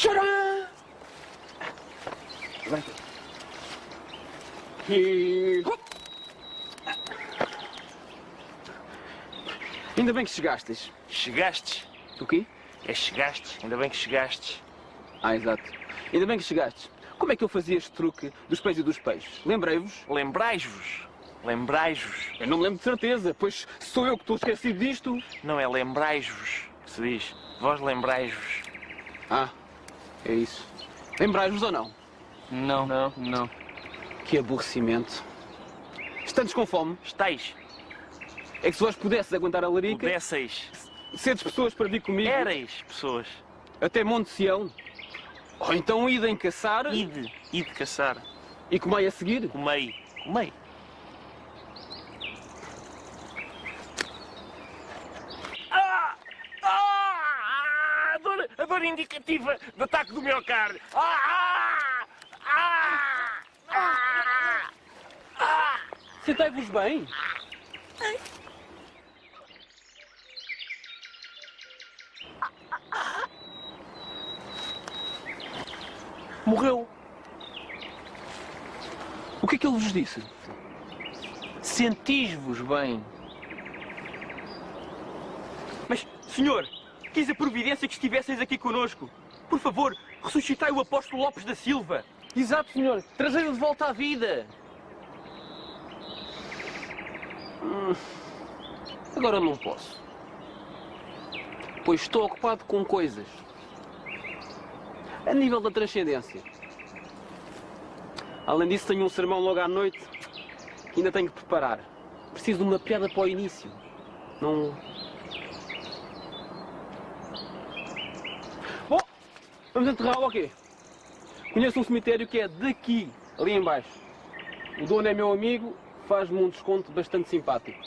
Tcharam! Agora. E... Ainda bem que chegastes. Chegastes? O quê? É chegastes. Ainda bem que chegastes. Ah, exato. Ainda bem que chegastes. Como é que eu fazia este truque dos pés e dos peixes? Lembrei-vos? Lembrais-vos? Lembrais-vos? Eu não me lembro de certeza, pois sou eu que estou esquecido disto. Não é lembrais-vos que se diz. Vós lembrais-vos. Ah, é isso. Lembrais-vos ou não? Não. Não, não. Que aborrecimento. Estantes com fome. Estais. É que se vós pudesses aguentar a larica, Pudesseis. sedes pessoas para vir comigo Éreis pessoas. até Monte Sião. Ou então idem caçar Ide. Ide caçar. e comei a seguir. Comei. Comei. Ah! Ah! A dor, a dor indicativa de ataque do miocárdio. Ah! Ah! Ah! Ah! Sentai-vos bem. Morreu. O que é que ele vos disse? Sentis-vos bem. Mas, senhor, quis a providência que estivesseis aqui conosco. Por favor, ressuscitai o apóstolo Lopes da Silva. Exato, senhor. Trazei-o de volta à vida. Hum, agora não posso. Pois estou ocupado com coisas. A nível da transcendência. Além disso, tenho um sermão logo à noite que ainda tenho que preparar. Preciso de uma piada para o início. Não. Vamos enterrá-lo quê? Conheço um cemitério que é daqui, ali em baixo. O dono é meu amigo, faz-me um desconto bastante simpático.